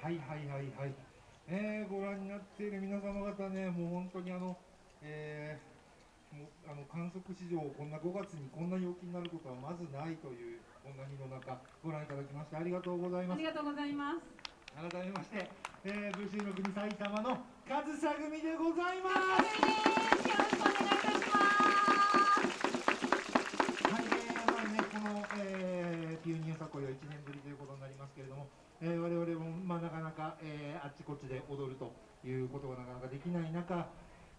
はいはいはいはい。えー、ご覧になっている皆様方ね、もう本当にあの、えー、もうあの観測史上、こんな5月にこんな陽気になることはまずないという、こんな日の中、ご覧いただきましてありがとうございますあり。がとうございます。改めまして、えー、武州の国埼玉の上総組でございます。よろしくお願いいたします。はい、えー、まあね、この、えー、ピューニーよさこいは1年ぶりということになりますけれども、えー、我々も、えー、あっちこっちで踊るということがなかなかできない中、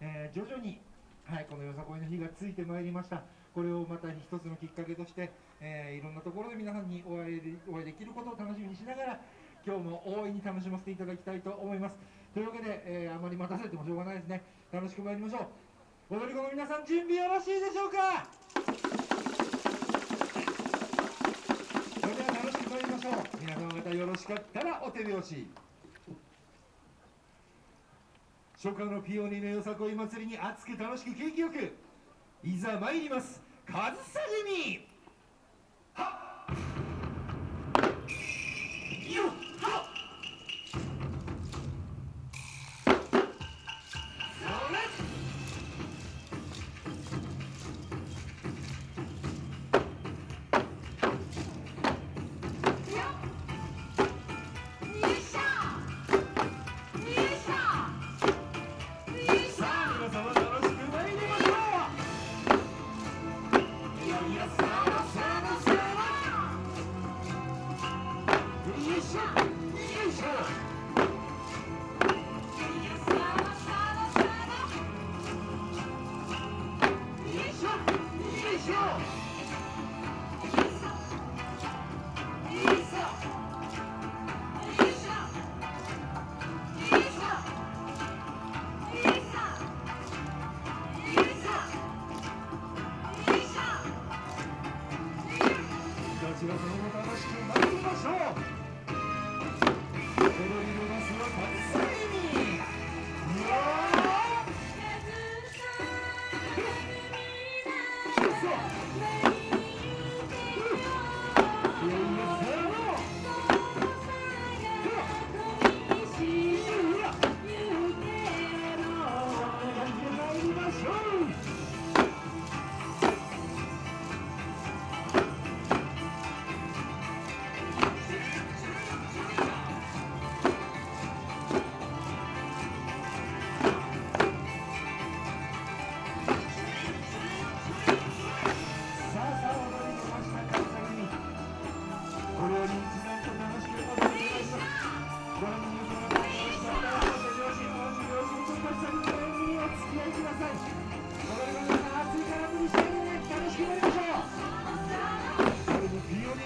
えー、徐々に、はい、このよさこいの日がついてまいりました。これをまた一つのきっかけとして、えー、いろんなところで皆さんにお会いでお会いできることを楽しみにしながら、今日も大いに楽しませていただきたいと思います。というわけで、えー、あまり待たせてもしょうがないですね。楽しく参りましょう。踊り子の皆さん、準備よろしいでしょうか？それでは楽しく参りましょう。皆様方よろしかったらお手拍子。初夏のピオニーのよさこい祭りに熱く楽しく景気よくいざ参ります。上総組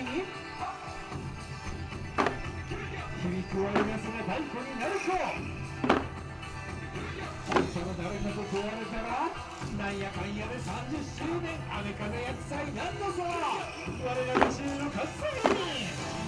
に響くわりますが太鼓になると本当の誰か。と壊れたらなんやかんやで30周年雨風厄災なんだぞ我らが衆の活性によ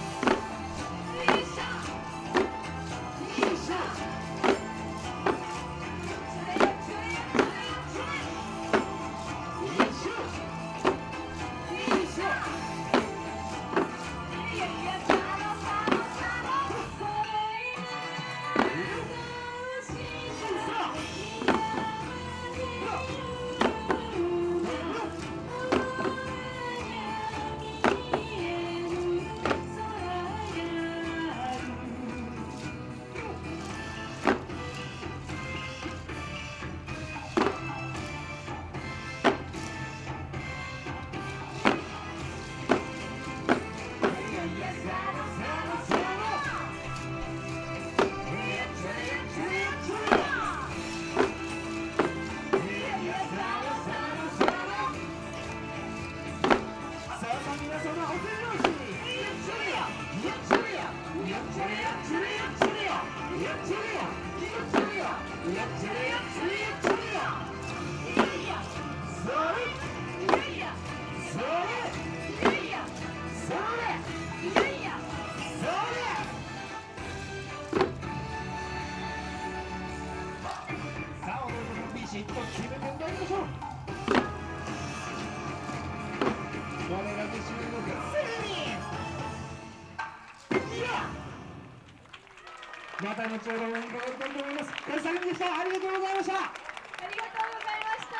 また後ほどお目にかかりたいと思います梶さんでしたありがとうございましたありがとうございました。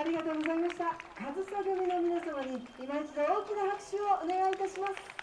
ありがとうございました。上総組の皆様に今一度大きな拍手をお願いいたします。